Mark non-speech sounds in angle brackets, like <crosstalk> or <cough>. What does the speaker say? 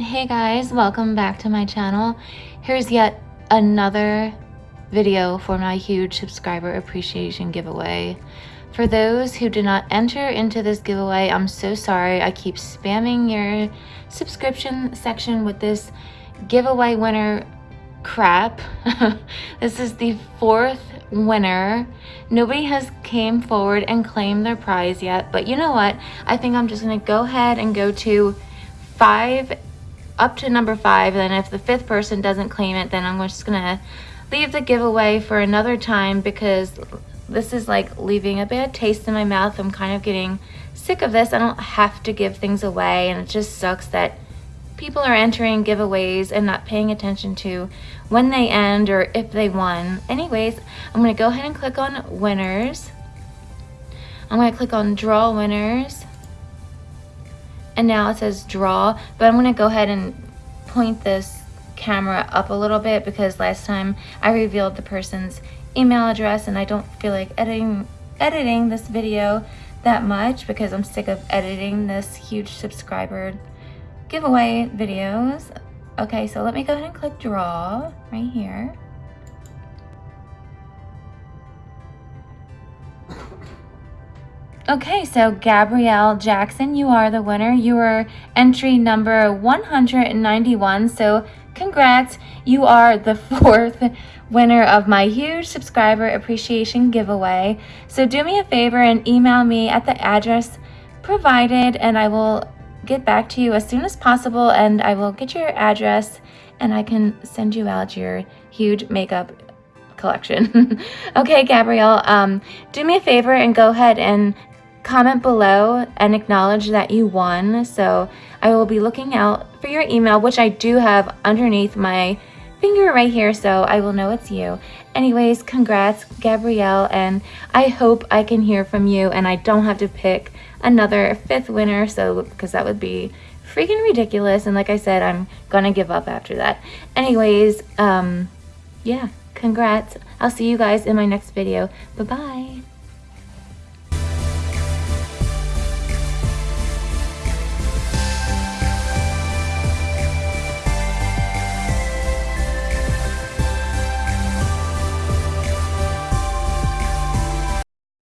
Hey guys, welcome back to my channel. Here's yet another video for my huge subscriber appreciation giveaway. For those who did not enter into this giveaway, I'm so sorry. I keep spamming your subscription section with this giveaway winner crap. <laughs> this is the fourth winner. Nobody has came forward and claimed their prize yet, but you know what? I think I'm just gonna go ahead and go to five, up to number five, and if the fifth person doesn't claim it, then I'm just gonna leave the giveaway for another time because this is like leaving a bad taste in my mouth. I'm kind of getting sick of this. I don't have to give things away, and it just sucks that people are entering giveaways and not paying attention to when they end or if they won. Anyways, I'm to go ahead and click on winners. I'm to click on draw winners. And now it says draw, but I'm to go ahead and point this camera up a little bit because last time I revealed the person's email address and I don't feel like editing editing this video that much because I'm sick of editing this huge subscriber giveaway videos. Okay, so let me go ahead and click draw right here. Okay, so Gabrielle Jackson, you are the winner. You are entry number 191, so congrats. You are the <laughs> fourth winner of my huge subscriber appreciation giveaway. So do me a favor and email me at the address provided and I will get back to you as soon as possible and I will get your address and I can send you out your huge makeup collection. <laughs> okay, Gabrielle, um, do me a favor and go ahead and comment below and acknowledge that you won. So I will be looking out for your email, which I do have underneath my finger right here, so I will know it's you. Anyways, congrats, Gabrielle, and I hope I can hear from you and I don't have to pick another fifth winner, so because that would be freaking ridiculous. And like I said, I'm gonna give up after that. Anyways, um, yeah, congrats. I'll see you guys in my next video. Bye-bye.